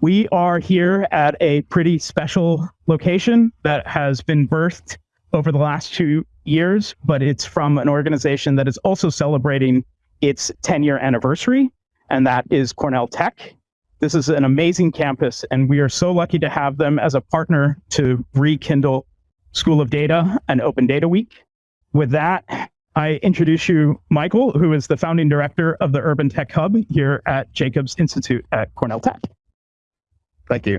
We are here at a pretty special location that has been birthed over the last two years, but it's from an organization that is also celebrating its 10 year anniversary, and that is Cornell Tech. This is an amazing campus, and we are so lucky to have them as a partner to rekindle School of Data and Open Data Week. With that, I introduce you Michael, who is the founding director of the Urban Tech Hub here at Jacobs Institute at Cornell Tech. Thank you.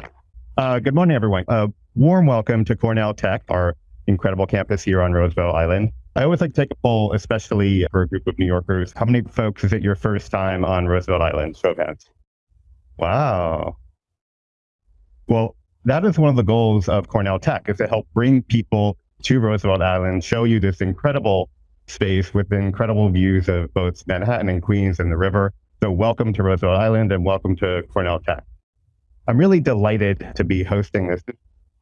Uh, good morning, everyone. A warm welcome to Cornell Tech, our incredible campus here on Roosevelt Island. I always like to take a poll, especially for a group of New Yorkers. How many folks is it your first time on Roosevelt Island? Show of hands. Wow. Well, that is one of the goals of Cornell Tech is to help bring people to Roosevelt Island, show you this incredible space with incredible views of both Manhattan and Queens and the river. So welcome to Roosevelt Island and welcome to Cornell Tech. I'm really delighted to be hosting this.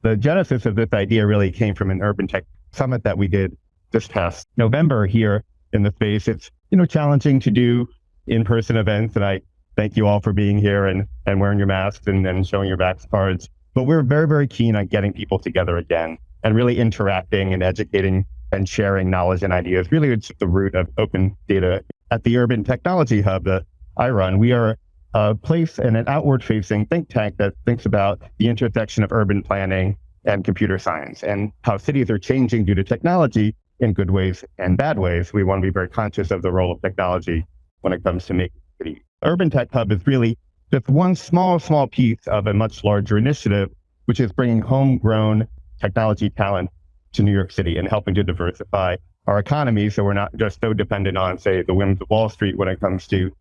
The genesis of this idea really came from an urban tech summit that we did this past November here in the space. It's, you know, challenging to do in-person events. And I thank you all for being here and, and wearing your masks and, and showing your vax cards. But we're very, very keen on getting people together again and really interacting and educating and sharing knowledge and ideas. Really, it's the root of open data. At the Urban Technology Hub that I run, we are a place and an outward facing think tank that thinks about the intersection of urban planning and computer science and how cities are changing due to technology in good ways and bad ways. We want to be very conscious of the role of technology when it comes to making cities. Urban Tech Hub is really just one small, small piece of a much larger initiative, which is bringing homegrown technology talent to New York City and helping to diversify our economy so we're not just so dependent on, say, the whims of Wall Street when it comes to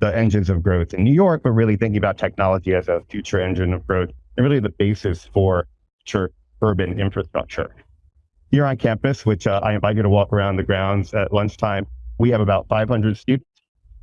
the engines of growth in New York, but really thinking about technology as a future engine of growth and really the basis for future urban infrastructure. Here on campus, which uh, I invite you to walk around the grounds at lunchtime, we have about 500 students.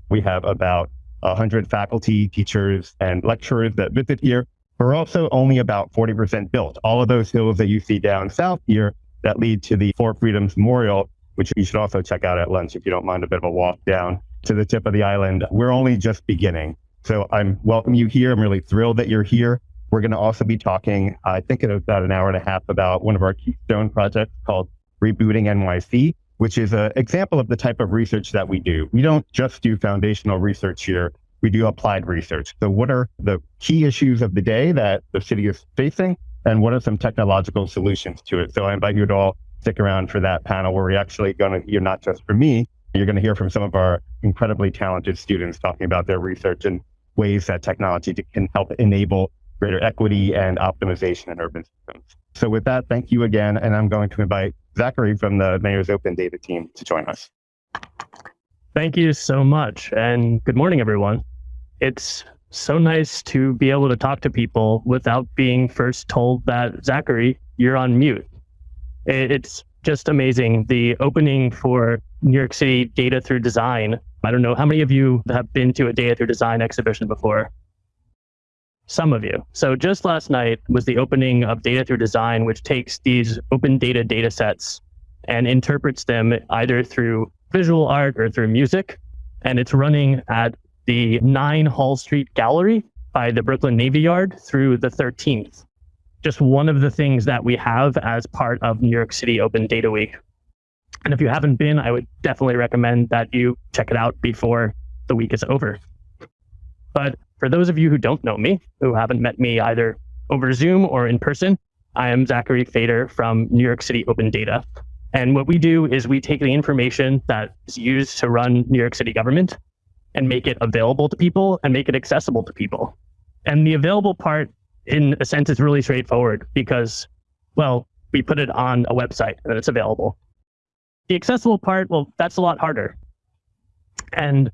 We have about 100 faculty, teachers, and lecturers that visit here. We're also only about 40% built. All of those hills that you see down south here that lead to the Four Freedoms Memorial, which you should also check out at lunch if you don't mind a bit of a walk down to the tip of the island. We're only just beginning. So I'm welcome you here. I'm really thrilled that you're here. We're going to also be talking, I think in about an hour and a half about one of our keystone projects called Rebooting NYC, which is an example of the type of research that we do. We don't just do foundational research here. We do applied research. So what are the key issues of the day that the city is facing? And what are some technological solutions to it? So I invite you to all stick around for that panel where we're actually going to hear not just from me, you're going to hear from some of our incredibly talented students talking about their research and ways that technology can help enable greater equity and optimization in urban systems. So with that, thank you again. And I'm going to invite Zachary from the Mayor's Open Data team to join us. Thank you so much. And good morning, everyone. It's so nice to be able to talk to people without being first told that, Zachary, you're on mute. It's just amazing. The opening for New York City Data Through Design. I don't know how many of you have been to a Data Through Design exhibition before. Some of you. So just last night was the opening of Data Through Design, which takes these open data data sets and interprets them either through visual art or through music. And it's running at the 9 Hall Street Gallery by the Brooklyn Navy Yard through the 13th just one of the things that we have as part of New York City Open Data Week. And if you haven't been, I would definitely recommend that you check it out before the week is over. But for those of you who don't know me, who haven't met me either over Zoom or in person, I am Zachary Feder from New York City Open Data. And what we do is we take the information that is used to run New York City government and make it available to people and make it accessible to people. And the available part in a sense, it's really straightforward because, well, we put it on a website and it's available. The accessible part, well, that's a lot harder. And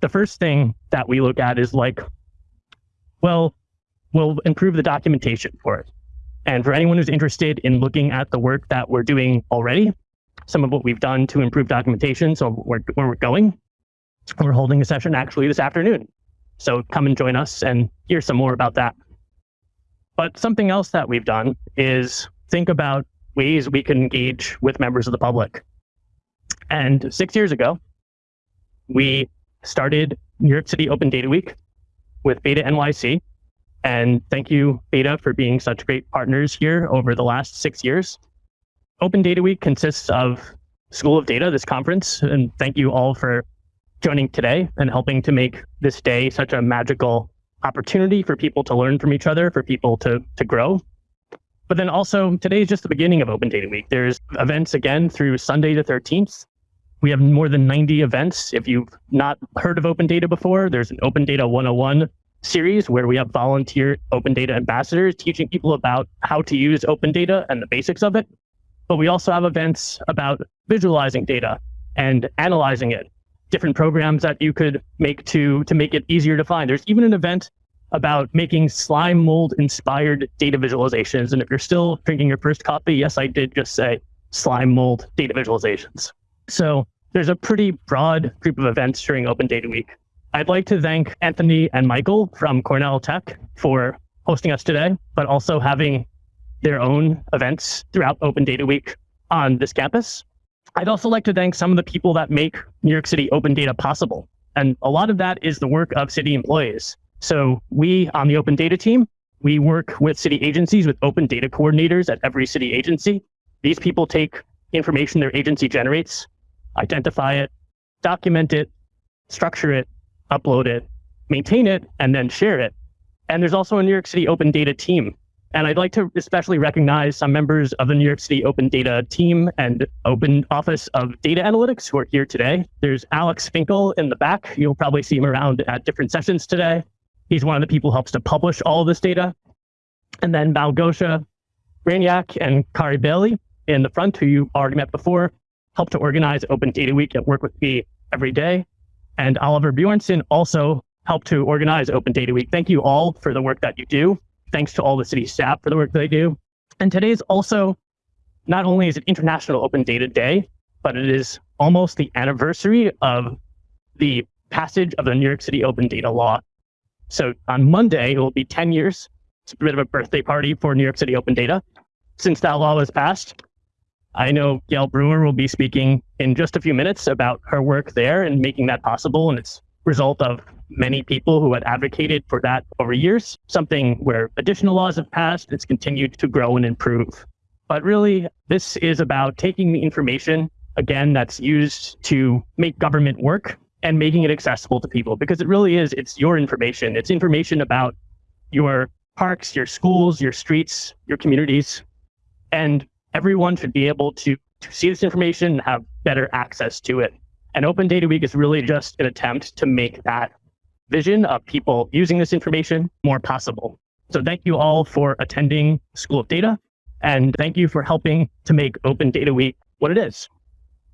the first thing that we look at is like, well, we'll improve the documentation for it. And for anyone who's interested in looking at the work that we're doing already, some of what we've done to improve documentation, so where, where we're going, we're holding a session actually this afternoon. So come and join us and hear some more about that. But something else that we've done is think about ways we can engage with members of the public. And six years ago, we started New York City Open Data Week with Beta NYC. And thank you, Beta, for being such great partners here over the last six years. Open Data Week consists of School of Data, this conference, and thank you all for joining today and helping to make this day such a magical opportunity for people to learn from each other, for people to, to grow. But then also, today is just the beginning of Open Data Week. There's events again through Sunday the 13th. We have more than 90 events. If you've not heard of Open Data before, there's an Open Data 101 series where we have volunteer Open Data ambassadors teaching people about how to use open data and the basics of it. But we also have events about visualizing data and analyzing it, different programs that you could make to, to make it easier to find. There's even an event about making slime mold inspired data visualizations. And if you're still drinking your first coffee, yes, I did just say slime mold data visualizations. So there's a pretty broad group of events during Open Data Week. I'd like to thank Anthony and Michael from Cornell Tech for hosting us today, but also having their own events throughout Open Data Week on this campus. I'd also like to thank some of the people that make New York City Open Data possible. And a lot of that is the work of city employees. So we on the Open Data team, we work with city agencies with open data coordinators at every city agency. These people take information their agency generates, identify it, document it, structure it, upload it, maintain it, and then share it. And there's also a New York City Open Data team. And I'd like to especially recognize some members of the New York City Open Data team and Open Office of Data Analytics who are here today. There's Alex Finkel in the back. You'll probably see him around at different sessions today. He's one of the people who helps to publish all of this data. And then Malgosha Brainiac and Kari Bailey in the front, who you already met before, help to organize Open Data Week and work with me every day. And Oliver Bjornson also helped to organize Open Data Week. Thank you all for the work that you do. Thanks to all the city staff for the work they do. And today is also, not only is it International Open Data Day, but it is almost the anniversary of the passage of the New York City Open Data Law. So on Monday, it will be 10 years. It's a bit of a birthday party for New York City Open Data since that law was passed. I know Gail Brewer will be speaking in just a few minutes about her work there and making that possible. And it's result of many people who had advocated for that over years, something where additional laws have passed, it's continued to grow and improve. But really, this is about taking the information, again, that's used to make government work and making it accessible to people because it really is, it's your information. It's information about your parks, your schools, your streets, your communities. And everyone should be able to, to see this information and have better access to it. And Open Data Week is really just an attempt to make that vision of people using this information more possible. So thank you all for attending School of Data, and thank you for helping to make Open Data Week what it is.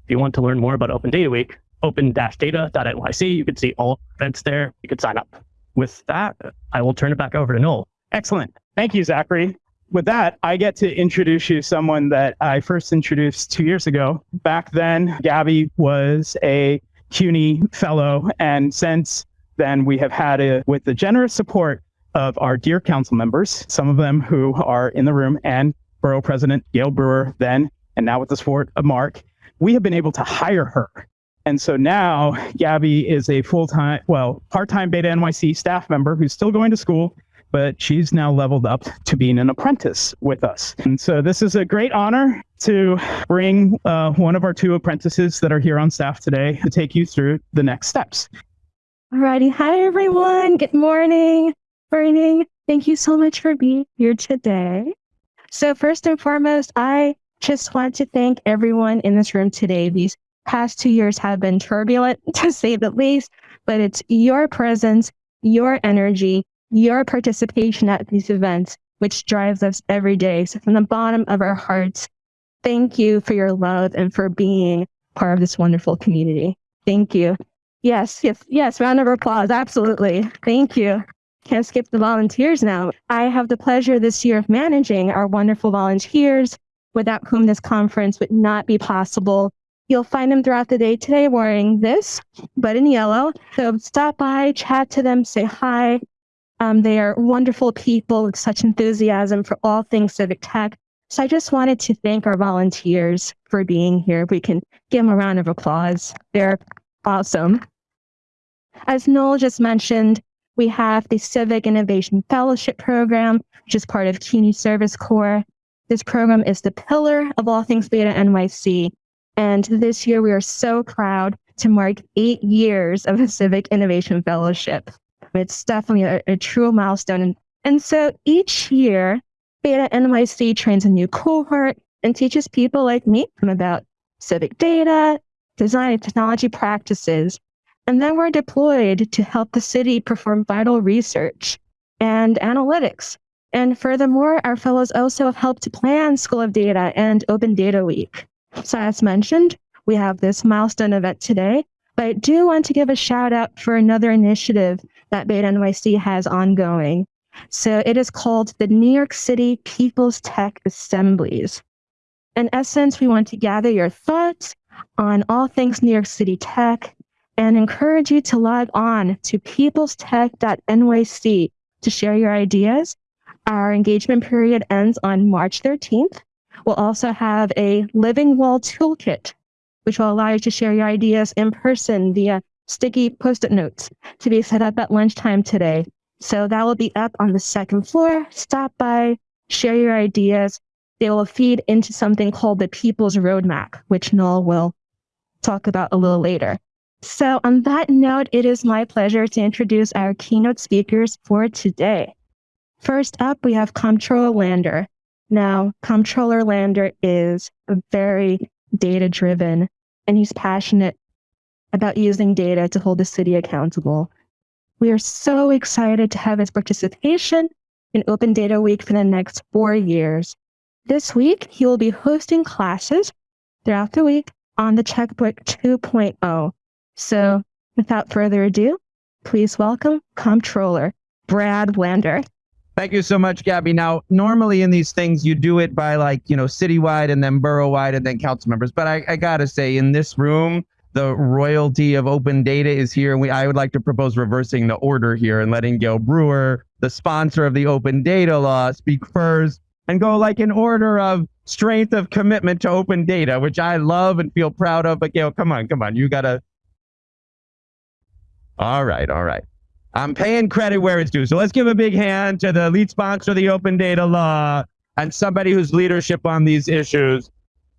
If you want to learn more about Open Data Week, open-data.nyc. You can see all events there. You can sign up. With that, I will turn it back over to Noel. Excellent. Thank you, Zachary. With that, I get to introduce you to someone that I first introduced two years ago. Back then, Gabby was a CUNY fellow, and since then, we have had it with the generous support of our dear council members, some of them who are in the room, and Borough President Gail Brewer then, and now with the support of Mark, we have been able to hire her and so now Gabby is a full time, well, part time Beta NYC staff member who's still going to school, but she's now leveled up to being an apprentice with us. And so this is a great honor to bring uh, one of our two apprentices that are here on staff today to take you through the next steps. Alrighty. Hi, everyone. Good morning. Morning. Thank you so much for being here today. So first and foremost, I just want to thank everyone in this room today. These past two years have been turbulent to say the least, but it's your presence, your energy, your participation at these events, which drives us every day. So from the bottom of our hearts, thank you for your love and for being part of this wonderful community. Thank you. Yes, yes, yes. Round of applause. Absolutely. Thank you. Can't skip the volunteers now. I have the pleasure this year of managing our wonderful volunteers without whom this conference would not be possible. You'll find them throughout the day today wearing this, but in yellow. So stop by, chat to them, say hi. Um, they are wonderful people with such enthusiasm for all things civic tech. So I just wanted to thank our volunteers for being here. We can give them a round of applause. They're awesome. As Noel just mentioned, we have the Civic Innovation Fellowship Program, which is part of CUNY Service Corps. This program is the pillar of all things Beta NYC. And this year, we are so proud to mark eight years of the Civic Innovation Fellowship. It's definitely a, a true milestone. And, so each year, Beta NYC trains a new cohort and teaches people like me about civic data, design and technology practices. And then we're deployed to help the city perform vital research and analytics. And furthermore, our fellows also have helped plan School of Data and Open Data Week. So as mentioned, we have this milestone event today, but I do want to give a shout out for another initiative that Beta NYC has ongoing. So it is called the New York City People's Tech Assemblies. In essence, we want to gather your thoughts on all things New York City tech and encourage you to log on to peoplestech.nyc to share your ideas. Our engagement period ends on March 13th. We'll also have a Living Wall Toolkit, which will allow you to share your ideas in person via sticky post-it notes to be set up at lunchtime today. So that will be up on the second floor. Stop by, share your ideas. They will feed into something called the People's Roadmap, which Noel will talk about a little later. So on that note, it is my pleasure to introduce our keynote speakers for today. First up, we have Comptroller Lander. Now, Comptroller Lander is very data driven and he's passionate about using data to hold the city accountable. We are so excited to have his participation in Open Data Week for the next four years. This week, he will be hosting classes throughout the week on the Checkbook 2.0. So without further ado, please welcome Comptroller Brad Lander. Thank you so much, Gabby. Now, normally in these things, you do it by like, you know, citywide and then borough-wide and then council members. But I, I got to say, in this room, the royalty of open data is here. And we, I would like to propose reversing the order here and letting Gail Brewer, the sponsor of the open data law, speak first and go like in order of strength of commitment to open data, which I love and feel proud of. But Gail, come on, come on. You got to. All right, all right. I'm paying credit where it's due. So let's give a big hand to the lead sponsor of the open data law and somebody whose leadership on these issues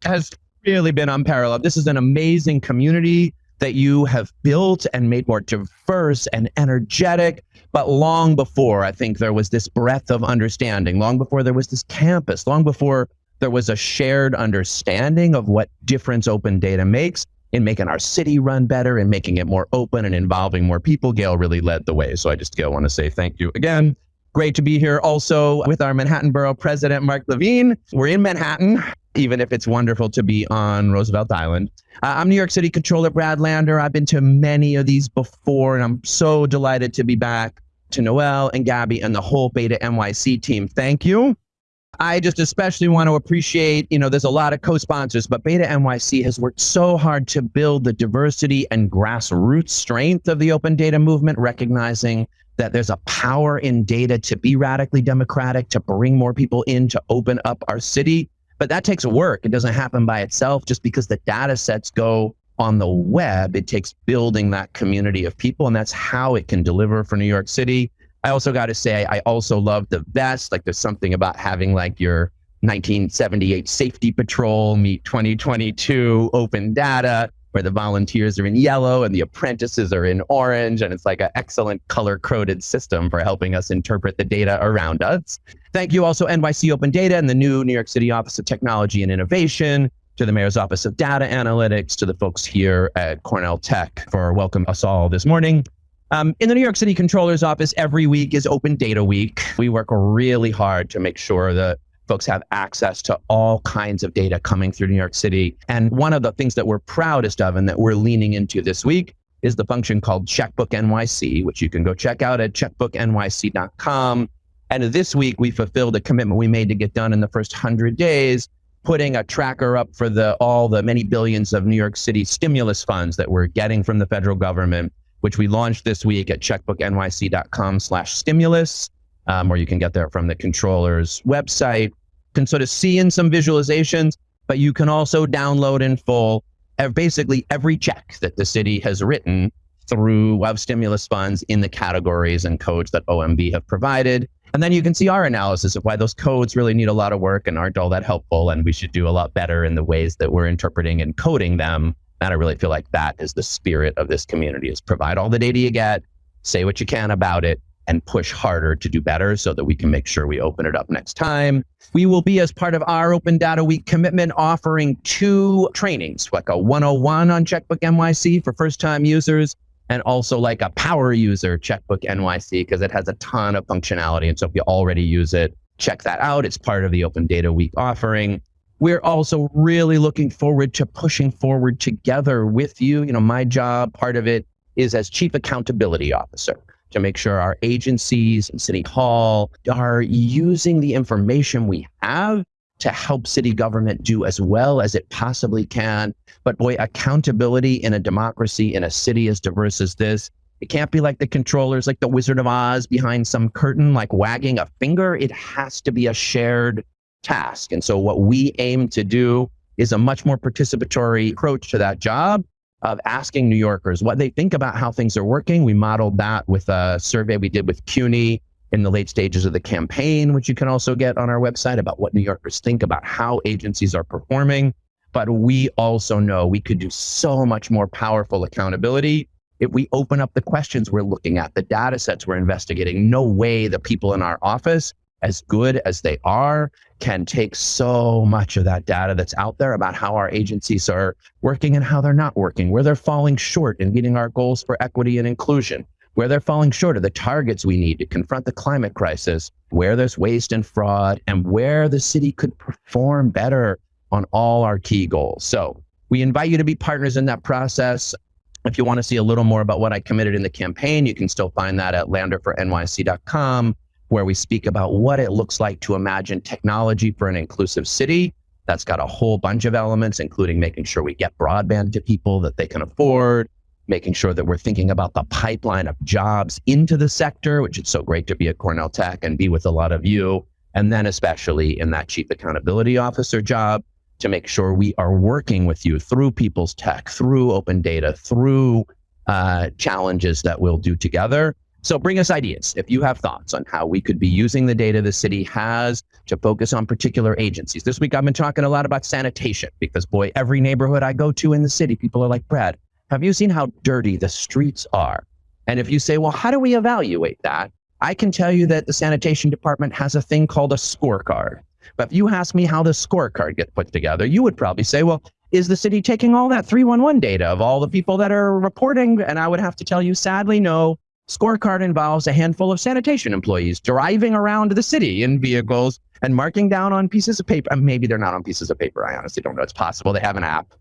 has really been unparalleled. This is an amazing community that you have built and made more diverse and energetic. But long before, I think there was this breadth of understanding, long before there was this campus, long before there was a shared understanding of what difference open data makes in making our city run better and making it more open and involving more people. Gail really led the way. So I just Gail want to say thank you again. Great to be here also with our Manhattan Borough President, Mark Levine. We're in Manhattan, even if it's wonderful to be on Roosevelt Island. Uh, I'm New York City Controller Brad Lander. I've been to many of these before, and I'm so delighted to be back to Noel and Gabby and the whole Beta NYC team. Thank you. I just especially want to appreciate, you know, there's a lot of co-sponsors, but Beta NYC has worked so hard to build the diversity and grassroots strength of the open data movement, recognizing that there's a power in data to be radically democratic, to bring more people in, to open up our city. But that takes work. It doesn't happen by itself just because the data sets go on the web. It takes building that community of people, and that's how it can deliver for New York City. I also got to say, I also love the vest. Like there's something about having like your 1978 safety patrol meet 2022 open data where the volunteers are in yellow and the apprentices are in orange. And it's like an excellent color coded system for helping us interpret the data around us. Thank you also NYC Open Data and the new New York City Office of Technology and Innovation, to the Mayor's Office of Data Analytics, to the folks here at Cornell Tech for welcoming us all this morning. Um, in the New York City Controller's Office, every week is Open Data Week. We work really hard to make sure that folks have access to all kinds of data coming through New York City. And one of the things that we're proudest of and that we're leaning into this week is the function called Checkbook NYC, which you can go check out at checkbooknyc.com. And this week, we fulfilled a commitment we made to get done in the first 100 days, putting a tracker up for the all the many billions of New York City stimulus funds that we're getting from the federal government which we launched this week at checkbooknyc.com slash stimulus, um, or you can get there from the controller's website. You can sort of see in some visualizations, but you can also download in full basically every check that the city has written through of stimulus funds in the categories and codes that OMB have provided. And then you can see our analysis of why those codes really need a lot of work and aren't all that helpful. And we should do a lot better in the ways that we're interpreting and coding them. And I really feel like that is the spirit of this community is provide all the data you get, say what you can about it, and push harder to do better so that we can make sure we open it up next time. We will be, as part of our Open Data Week commitment, offering two trainings, like a 101 on Checkbook NYC for first time users, and also like a power user Checkbook NYC, because it has a ton of functionality. And so if you already use it, check that out. It's part of the Open Data Week offering. We're also really looking forward to pushing forward together with you. You know, my job, part of it is as Chief Accountability Officer to make sure our agencies and City Hall are using the information we have to help city government do as well as it possibly can. But boy, accountability in a democracy in a city as diverse as this, it can't be like the controllers, like the Wizard of Oz behind some curtain, like wagging a finger. It has to be a shared task. And so what we aim to do is a much more participatory approach to that job of asking New Yorkers what they think about how things are working. We modeled that with a survey we did with CUNY in the late stages of the campaign, which you can also get on our website about what New Yorkers think about how agencies are performing. But we also know we could do so much more powerful accountability if we open up the questions we're looking at, the data sets we're investigating. No way the people in our office as good as they are, can take so much of that data that's out there about how our agencies are working and how they're not working, where they're falling short in meeting our goals for equity and inclusion, where they're falling short of the targets we need to confront the climate crisis, where there's waste and fraud, and where the city could perform better on all our key goals. So we invite you to be partners in that process. If you want to see a little more about what I committed in the campaign, you can still find that at landerfornyc.com where we speak about what it looks like to imagine technology for an inclusive city. That's got a whole bunch of elements, including making sure we get broadband to people that they can afford, making sure that we're thinking about the pipeline of jobs into the sector, which is so great to be at Cornell Tech and be with a lot of you. And then, especially in that chief accountability officer job, to make sure we are working with you through people's tech, through open data, through uh, challenges that we'll do together so bring us ideas if you have thoughts on how we could be using the data the city has to focus on particular agencies. This week I've been talking a lot about sanitation because boy, every neighborhood I go to in the city, people are like, Brad, have you seen how dirty the streets are? And if you say, well, how do we evaluate that? I can tell you that the sanitation department has a thing called a scorecard. But if you ask me how the scorecard gets put together, you would probably say, well, is the city taking all that 311 data of all the people that are reporting? And I would have to tell you, sadly, no, Scorecard involves a handful of sanitation employees driving around the city in vehicles and marking down on pieces of paper. Maybe they're not on pieces of paper. I honestly don't know. It's possible they have an app.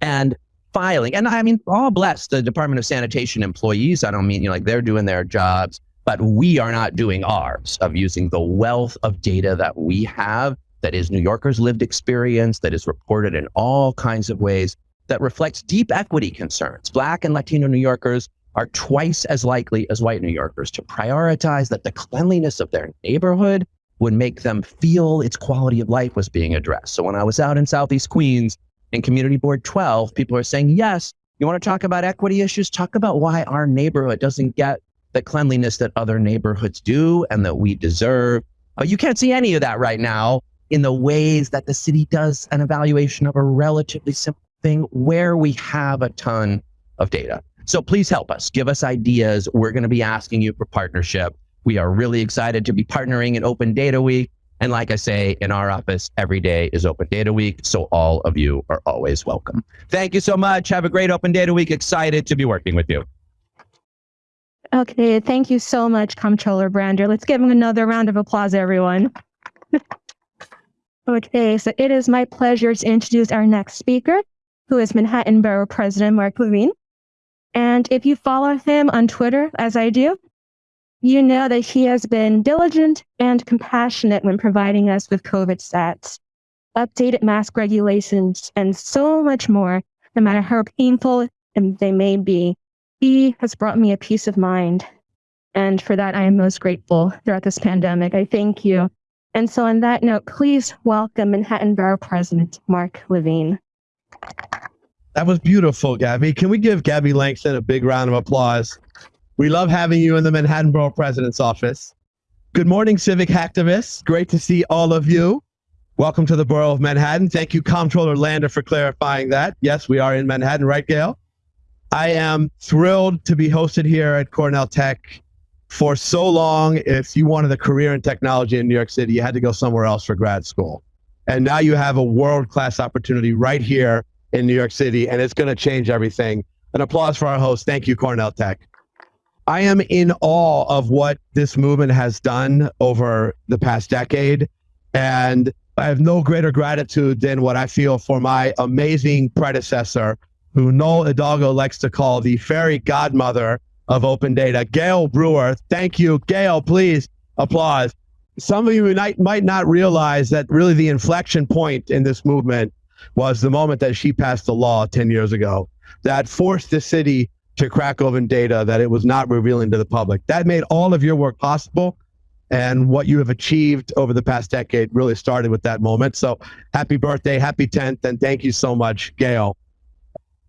And filing. And I mean, all bless the Department of Sanitation employees. I don't mean you know, like they're doing their jobs, but we are not doing ours of using the wealth of data that we have that is New Yorkers' lived experience, that is reported in all kinds of ways, that reflects deep equity concerns. Black and Latino New Yorkers are twice as likely as white New Yorkers to prioritize that the cleanliness of their neighborhood would make them feel its quality of life was being addressed. So when I was out in Southeast Queens in Community Board 12, people are saying, yes, you want to talk about equity issues? Talk about why our neighborhood doesn't get the cleanliness that other neighborhoods do and that we deserve. You can't see any of that right now in the ways that the city does an evaluation of a relatively simple thing where we have a ton of data. So please help us. Give us ideas. We're going to be asking you for partnership. We are really excited to be partnering in Open Data Week. And like I say, in our office, every day is Open Data Week. So all of you are always welcome. Thank you so much. Have a great Open Data Week. Excited to be working with you. Okay, thank you so much, Comptroller Brander. Let's give him another round of applause, everyone. okay, so it is my pleasure to introduce our next speaker, who is Manhattan Borough President Mark Levine. And if you follow him on Twitter, as I do, you know that he has been diligent and compassionate when providing us with COVID stats, updated mask regulations, and so much more, no matter how painful they may be. He has brought me a peace of mind. And for that, I am most grateful throughout this pandemic. I thank you. And so, on that note, please welcome Manhattan Borough President Mark Levine. That was beautiful, Gabby. Can we give Gabby Langston a big round of applause? We love having you in the Manhattan Borough President's office. Good morning, civic hacktivists. Great to see all of you. Welcome to the Borough of Manhattan. Thank you, Comptroller Lander, for clarifying that. Yes, we are in Manhattan, right, Gail? I am thrilled to be hosted here at Cornell Tech. For so long, if you wanted a career in technology in New York City, you had to go somewhere else for grad school. And now you have a world class opportunity right here in New York City, and it's going to change everything. An applause for our host. Thank you, Cornell Tech. I am in awe of what this movement has done over the past decade. And I have no greater gratitude than what I feel for my amazing predecessor, who Noel Hidalgo likes to call the fairy godmother of open data, Gail Brewer. Thank you. Gail, please applause. Some of you might, might not realize that really the inflection point in this movement was the moment that she passed the law 10 years ago that forced the city to crack open data that it was not revealing to the public. That made all of your work possible. And what you have achieved over the past decade really started with that moment. So happy birthday, happy 10th, and thank you so much, Gail.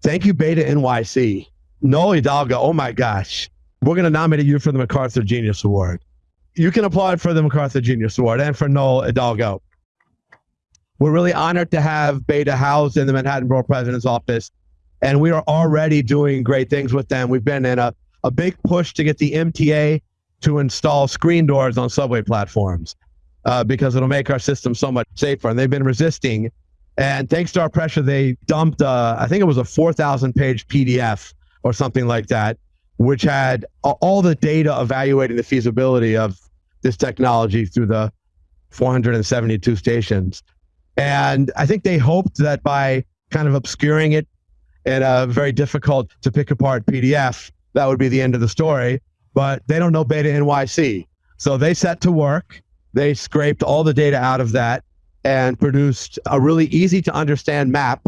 Thank you, Beta NYC. Noel Hidalgo, oh my gosh. We're going to nominate you for the MacArthur Genius Award. You can apply for the MacArthur Genius Award and for Noel Hidalgo. We're really honored to have Beta housed in the Manhattan Borough President's office and we are already doing great things with them. We've been in a, a big push to get the MTA to install screen doors on subway platforms uh, because it'll make our system so much safer. And they've been resisting. And thanks to our pressure, they dumped, uh, I think it was a 4,000 page PDF or something like that, which had all the data evaluating the feasibility of this technology through the 472 stations. And I think they hoped that by kind of obscuring it in a uh, very difficult to pick apart PDF, that would be the end of the story. But they don't know Beta NYC. So they set to work. They scraped all the data out of that and produced a really easy to understand map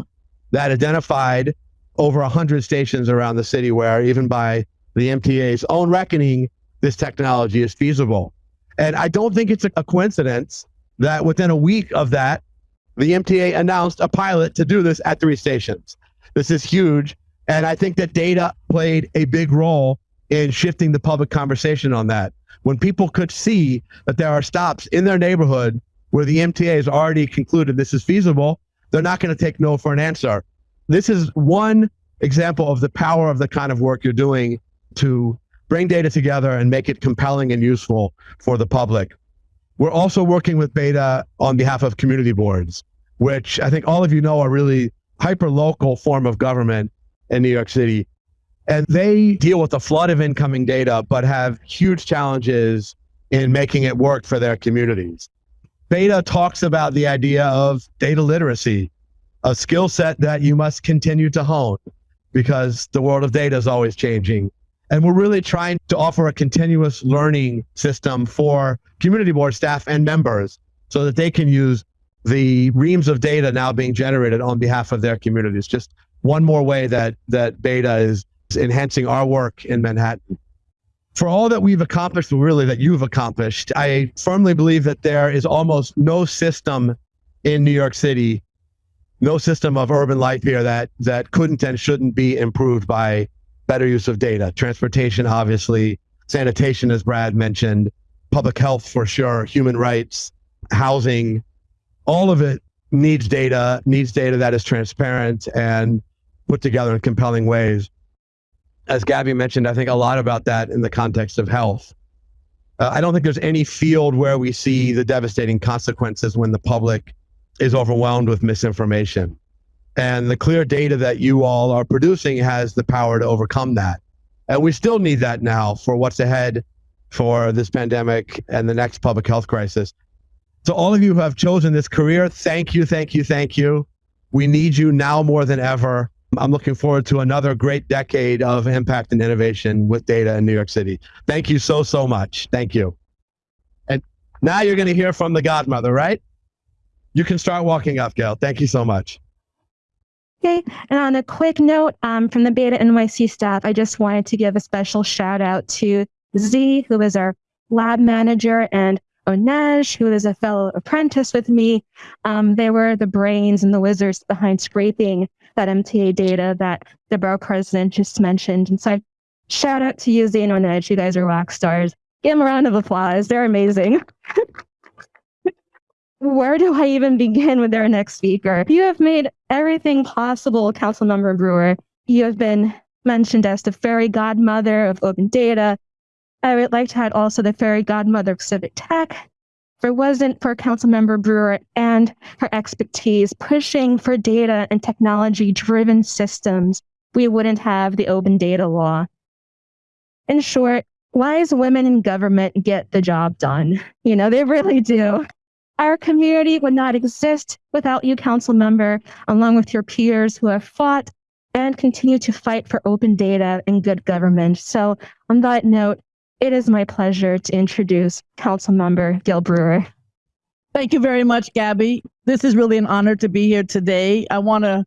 that identified over 100 stations around the city where, even by the MTA's own reckoning, this technology is feasible. And I don't think it's a coincidence that within a week of that, the MTA announced a pilot to do this at three stations. This is huge. And I think that data played a big role in shifting the public conversation on that. When people could see that there are stops in their neighborhood where the MTA has already concluded this is feasible, they're not going to take no for an answer. This is one example of the power of the kind of work you're doing to bring data together and make it compelling and useful for the public. We're also working with Beta on behalf of community boards, which I think all of you know are really hyper local form of government in New York City. And they deal with a flood of incoming data, but have huge challenges in making it work for their communities. Beta talks about the idea of data literacy, a skill set that you must continue to hone because the world of data is always changing. And we're really trying to offer a continuous learning system for community board staff and members so that they can use the reams of data now being generated on behalf of their communities. Just one more way that that Beta is enhancing our work in Manhattan. For all that we've accomplished, really that you've accomplished, I firmly believe that there is almost no system in New York City, no system of urban life here that that couldn't and shouldn't be improved by better use of data. Transportation, obviously, sanitation, as Brad mentioned, public health for sure, human rights, housing, all of it needs data, needs data that is transparent and put together in compelling ways. As Gabby mentioned, I think a lot about that in the context of health. Uh, I don't think there's any field where we see the devastating consequences when the public is overwhelmed with misinformation. And the clear data that you all are producing has the power to overcome that. And we still need that now for what's ahead for this pandemic and the next public health crisis. To all of you who have chosen this career, thank you, thank you, thank you. We need you now more than ever. I'm looking forward to another great decade of impact and innovation with data in New York City. Thank you so, so much. Thank you. And now you're going to hear from the godmother, right? You can start walking up, Gail. Thank you so much. Okay. And on a quick note um, from the Beta NYC staff, I just wanted to give a special shout out to Z, who is our lab manager and Onej, who is a fellow apprentice with me. Um, they were the brains and the wizards behind scraping that MTA data that the borough president just mentioned. And so I shout out to you, Zane and Edge. You guys are rock stars. Give them a round of applause. They're amazing. Where do I even begin with our next speaker? You have made everything possible, Councilmember Brewer. You have been mentioned as the fairy godmother of open data. I would like to add also the fairy godmother of civic tech. If it wasn't for Councilmember Brewer and her expertise pushing for data and technology driven systems, we wouldn't have the open data law. In short, wise women in government get the job done. You know, they really do. Our community would not exist without you, council member, along with your peers who have fought and continue to fight for open data and good government. So on that note, it is my pleasure to introduce council member Gail Brewer. Thank you very much, Gabby. This is really an honor to be here today. I want to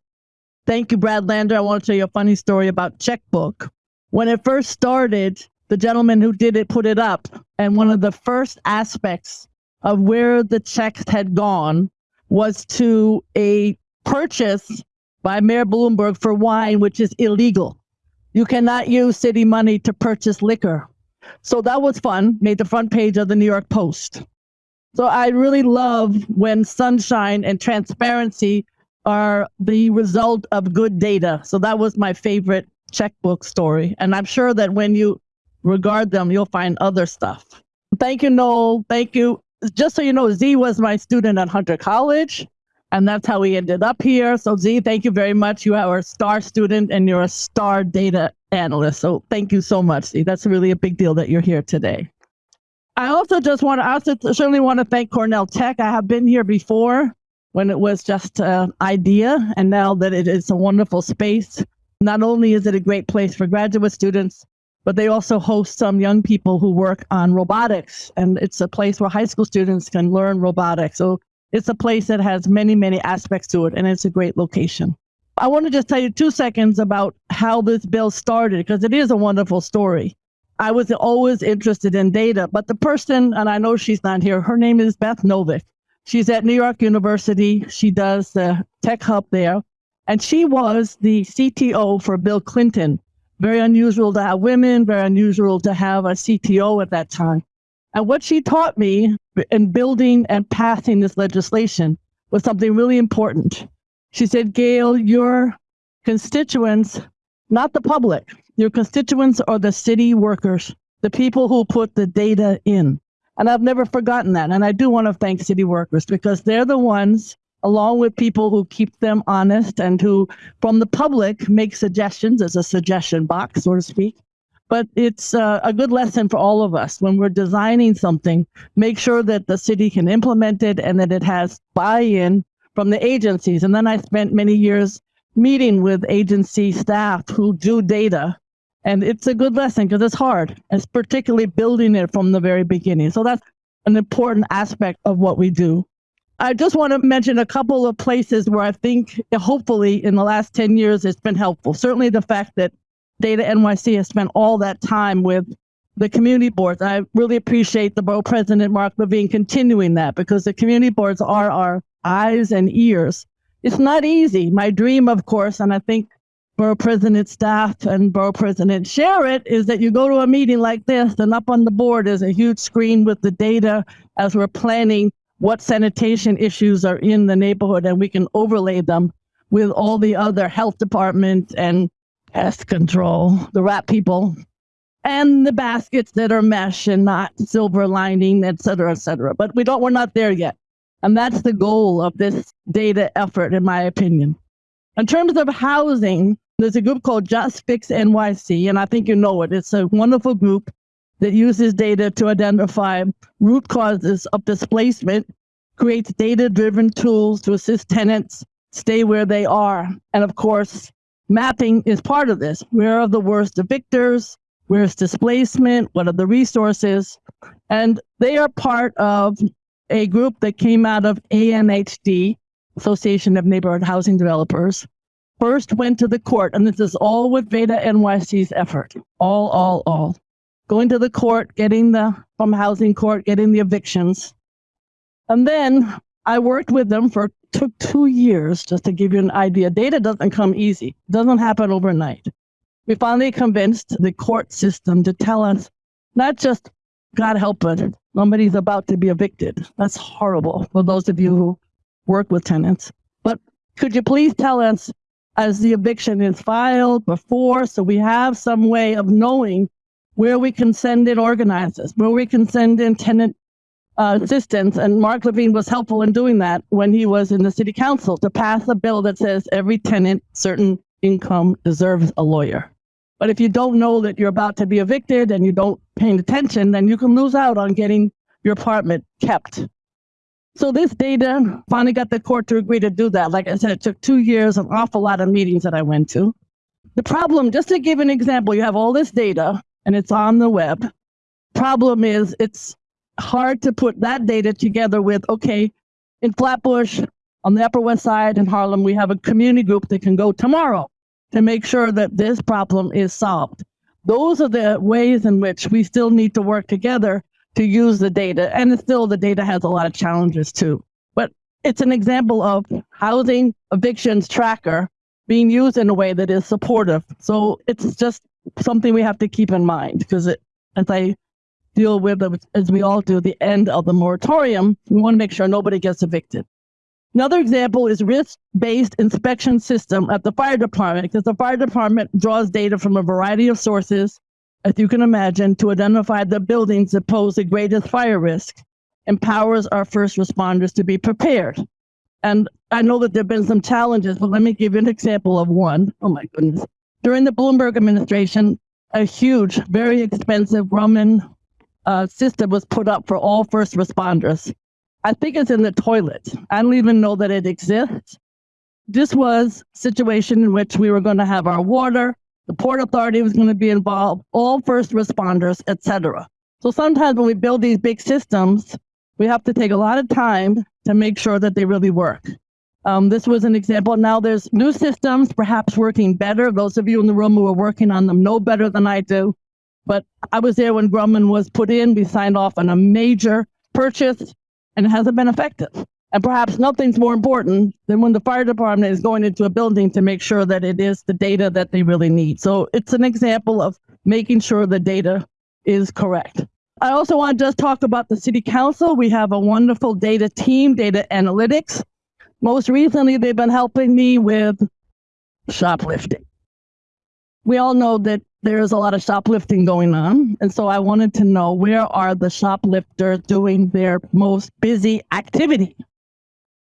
thank you, Brad Lander. I want to tell you a funny story about Checkbook. When it first started, the gentleman who did it put it up, and one of the first aspects of where the checks had gone was to a purchase by Mayor Bloomberg for wine, which is illegal. You cannot use city money to purchase liquor. So that was fun, made the front page of the New York Post. So I really love when sunshine and transparency are the result of good data. So that was my favorite checkbook story. And I'm sure that when you regard them, you'll find other stuff. Thank you, Noel. Thank you. Just so you know, Z was my student at Hunter College, and that's how we ended up here. So, Z, thank you very much. You are a star student and you're a star data analyst. So, thank you so much, Z. That's really a big deal that you're here today. I also just want to, I also certainly want to thank Cornell Tech. I have been here before when it was just an idea, and now that it is a wonderful space. Not only is it a great place for graduate students, but they also host some young people who work on robotics. And it's a place where high school students can learn robotics. So it's a place that has many, many aspects to it, and it's a great location. I want to just tell you two seconds about how this bill started, because it is a wonderful story. I was always interested in data, but the person, and I know she's not here, her name is Beth Noveck. She's at New York University. She does the tech hub there. And she was the CTO for Bill Clinton very unusual to have women, very unusual to have a CTO at that time. And what she taught me in building and passing this legislation was something really important. She said, Gail, your constituents, not the public, your constituents are the city workers, the people who put the data in. And I've never forgotten that. And I do want to thank city workers because they're the ones along with people who keep them honest and who, from the public, make suggestions as a suggestion box, so to speak. But it's uh, a good lesson for all of us when we're designing something, make sure that the city can implement it and that it has buy in from the agencies. And then I spent many years meeting with agency staff who do data. And it's a good lesson because it's hard. It's particularly building it from the very beginning. So that's an important aspect of what we do. I just want to mention a couple of places where I think, hopefully, in the last 10 years, it's been helpful. Certainly, the fact that Beta NYC has spent all that time with the community boards. I really appreciate the borough president, Mark Levine, continuing that because the community boards are our eyes and ears. It's not easy. My dream, of course, and I think borough president staff and borough president share it, is that you go to a meeting like this and up on the board is a huge screen with the data as we're planning what sanitation issues are in the neighborhood and we can overlay them with all the other health department and pest control, the rat people, and the baskets that are mesh and not silver lining, et cetera, et cetera. But we don't, we're not there yet. And that's the goal of this data effort, in my opinion. In terms of housing, there's a group called Just Fix NYC, and I think you know it. It's a wonderful group that uses data to identify root causes of displacement, creates data driven tools to assist tenants stay where they are. And of course, mapping is part of this. Where are the worst evictors? Where's displacement? What are the resources? And they are part of a group that came out of ANHD, Association of Neighborhood Housing Developers, first went to the court, and this is all with Beta NYC's effort. All, all, all going to the court, getting the from housing court, getting the evictions. And then I worked with them for took two years just to give you an idea. Data doesn't come easy. Doesn't happen overnight. We finally convinced the court system to tell us not just God help us, somebody's about to be evicted. That's horrible for those of you who work with tenants. But could you please tell us as the eviction is filed before, so we have some way of knowing where we can send in organizers, where we can send in tenant uh, assistance. And Mark Levine was helpful in doing that when he was in the city council to pass a bill that says every tenant, certain income deserves a lawyer. But if you don't know that you're about to be evicted and you don't pay attention, then you can lose out on getting your apartment kept. So this data finally got the court to agree to do that. Like I said, it took two years, an awful lot of meetings that I went to. The problem, just to give an example, you have all this data and it's on the web. Problem is it's hard to put that data together with, okay, in Flatbush, on the Upper West Side in Harlem, we have a community group that can go tomorrow to make sure that this problem is solved. Those are the ways in which we still need to work together to use the data. And still, the data has a lot of challenges too. But it's an example of housing evictions tracker being used in a way that is supportive. So it's just something we have to keep in mind because it, as I deal with, as we all do, the end of the moratorium, we want to make sure nobody gets evicted. Another example is risk-based inspection system at the fire department, because the fire department draws data from a variety of sources, as you can imagine, to identify the buildings that pose the greatest fire risk, empowers our first responders to be prepared. And I know that there have been some challenges, but let me give you an example of one. Oh my goodness. During the Bloomberg administration, a huge, very expensive Grumman uh, system was put up for all first responders. I think it's in the toilet. I don't even know that it exists. This was a situation in which we were going to have our water, the port authority was going to be involved, all first responders, etc. So sometimes when we build these big systems, we have to take a lot of time to make sure that they really work. Um, this was an example. Now there's new systems, perhaps working better. Those of you in the room who are working on them know better than I do. But I was there when Grumman was put in. We signed off on a major purchase and it hasn't been effective. And perhaps nothing's more important than when the fire department is going into a building to make sure that it is the data that they really need. So it's an example of making sure the data is correct. I also want to just talk about the city council. We have a wonderful data team, data analytics. Most recently, they've been helping me with shoplifting. We all know that there's a lot of shoplifting going on. And so I wanted to know where are the shoplifters doing their most busy activity?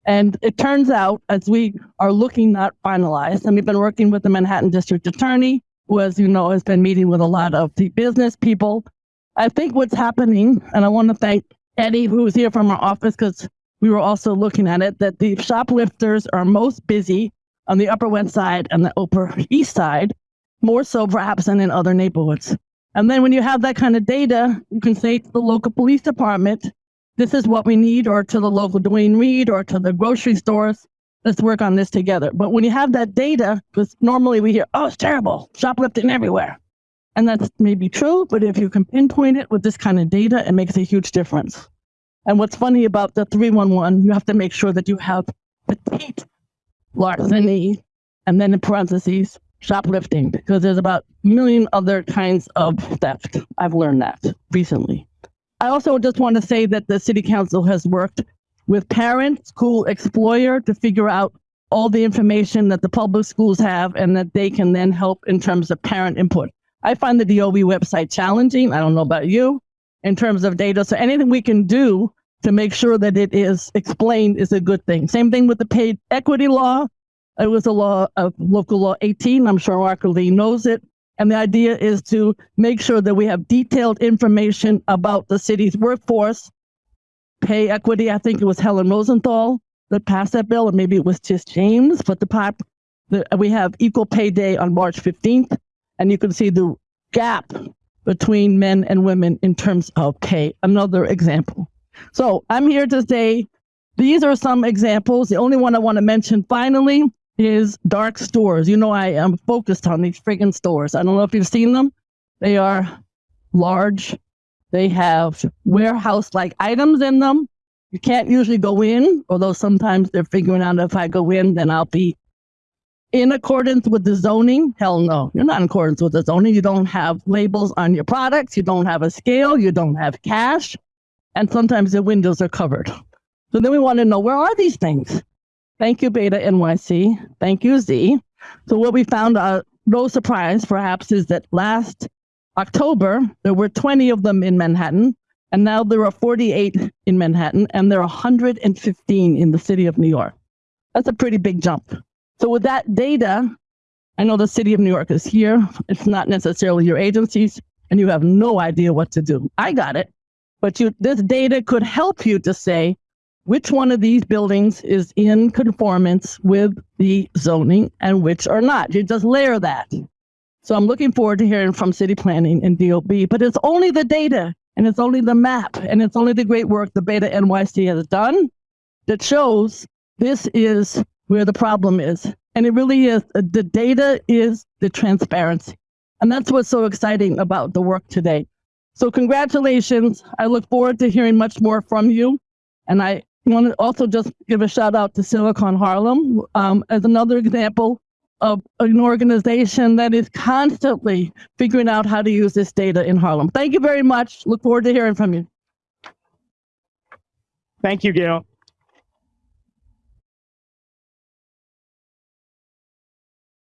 And it turns out, as we are looking not finalized, and we've been working with the Manhattan District Attorney, who, as you know, has been meeting with a lot of the business people. I think what's happening, and I want to thank Eddie, who's here from our office, because we were also looking at it, that the shoplifters are most busy on the Upper West Side and the Upper East Side, more so perhaps than in other neighborhoods. And then when you have that kind of data, you can say to the local police department, this is what we need, or to the local Duane Reade, or to the grocery stores, let's work on this together. But when you have that data, because normally we hear, oh, it's terrible, shoplifting everywhere. And that's maybe true, but if you can pinpoint it with this kind of data, it makes a huge difference. And what's funny about the 311, you have to make sure that you have petit larceny, and then in parentheses, shoplifting because there's about a million other kinds of theft. I've learned that recently. I also just want to say that the city council has worked with parents, school explorer to figure out all the information that the public schools have and that they can then help in terms of parent input. I find the DOE website challenging. I don't know about you in terms of data. So anything we can do to make sure that it is explained is a good thing. Same thing with the paid equity law. It was a law of local law 18. I'm sure Mark Lee knows it. And the idea is to make sure that we have detailed information about the city's workforce, pay equity. I think it was Helen Rosenthal that passed that bill, or maybe it was Tish James, but the, pop, the we have equal pay day on March 15th, and you can see the gap between men and women in terms of pay. Another example. So I'm here to say these are some examples. The only one I want to mention finally is dark stores. You know, I am focused on these friggin' stores. I don't know if you've seen them. They are large. They have warehouse like items in them. You can't usually go in, although sometimes they're figuring out if I go in, then I'll be in accordance with the zoning. Hell no, you're not in accordance with the zoning. You don't have labels on your products. You don't have a scale. You don't have cash. And sometimes the windows are covered. So then we want to know where are these things? Thank you, Beta NYC. Thank you, Z. So what we found, uh, no surprise perhaps, is that last October, there were 20 of them in Manhattan, and now there are 48 in Manhattan, and there are 115 in the city of New York. That's a pretty big jump. So with that data, I know the city of New York is here. It's not necessarily your agencies, and you have no idea what to do. I got it. But you, this data could help you to say which one of these buildings is in conformance with the zoning and which are not. You just layer that. So I'm looking forward to hearing from city planning and DOB, but it's only the data and it's only the map and it's only the great work the Beta NYC has done that shows this is where the problem is. And it really is. uh, The data is the transparency. And that's what's so exciting about the work today. So congratulations. I look forward to hearing much more from you. And I want to also just give a shout out to Silicon Harlem um, as another example of an organization that is constantly figuring out how to use this data in Harlem. Thank you very much. Look forward to hearing from you. Thank you, Gale.